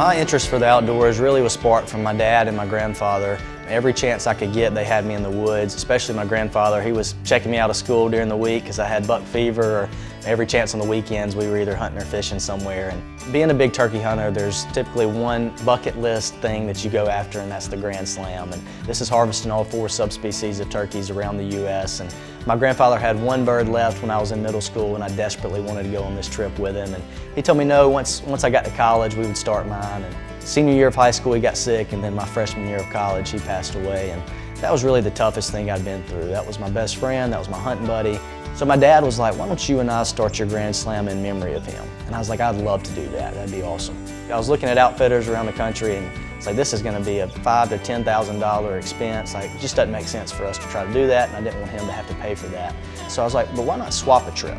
My interest for the outdoors really was sparked from my dad and my grandfather. Every chance I could get, they had me in the woods, especially my grandfather. He was checking me out of school during the week because I had buck fever, or every chance on the weekends we were either hunting or fishing somewhere. And being a big turkey hunter, there's typically one bucket list thing that you go after, and that's the Grand Slam. And this is harvesting all four subspecies of turkeys around the U.S. And my grandfather had one bird left when I was in middle school, and I desperately wanted to go on this trip with him. And he told me no, once, once I got to college, we would start mine. And Senior year of high school, he got sick, and then my freshman year of college, he passed away. And that was really the toughest thing I'd been through. That was my best friend, that was my hunting buddy. So my dad was like, why don't you and I start your Grand Slam in memory of him? And I was like, I'd love to do that, that'd be awesome. I was looking at outfitters around the country and it's like, this is gonna be a five to $10,000 expense. Like, it just doesn't make sense for us to try to do that and I didn't want him to have to pay for that. So I was like, but why not swap a trip?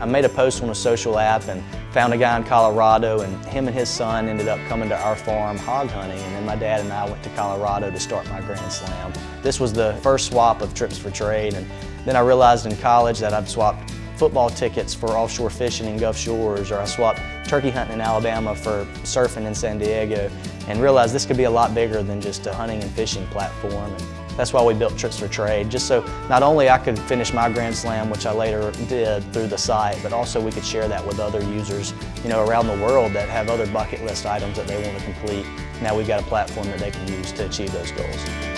I made a post on a social app and found a guy in Colorado and him and his son ended up coming to our farm hog hunting and then my dad and I went to Colorado to start my Grand Slam. This was the first swap of trips for trade and then I realized in college that I'd swapped football tickets for offshore fishing in Gulf Shores or I swapped turkey hunting in Alabama for surfing in San Diego and realized this could be a lot bigger than just a hunting and fishing platform. And that's why we built Trips for Trade, just so not only I could finish my Grand Slam, which I later did through the site, but also we could share that with other users you know, around the world that have other bucket list items that they want to complete. Now we've got a platform that they can use to achieve those goals.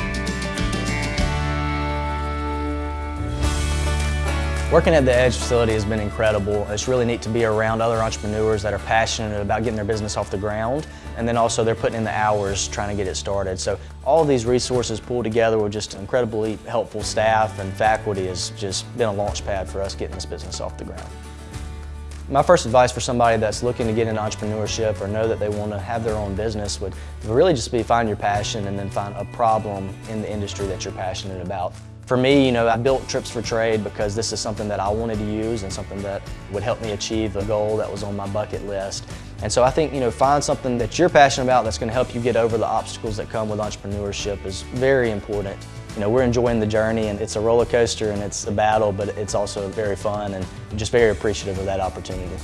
Working at the Edge facility has been incredible. It's really neat to be around other entrepreneurs that are passionate about getting their business off the ground and then also they're putting in the hours trying to get it started. So all these resources pulled together with just incredibly helpful staff and faculty has just been a launch pad for us getting this business off the ground. My first advice for somebody that's looking to get into entrepreneurship or know that they want to have their own business would really just be find your passion and then find a problem in the industry that you're passionate about. For me, you know, I built Trips for Trade because this is something that I wanted to use and something that would help me achieve a goal that was on my bucket list. And so I think, you know, find something that you're passionate about that's going to help you get over the obstacles that come with entrepreneurship is very important. You know, we're enjoying the journey and it's a roller coaster and it's a battle, but it's also very fun and just very appreciative of that opportunity.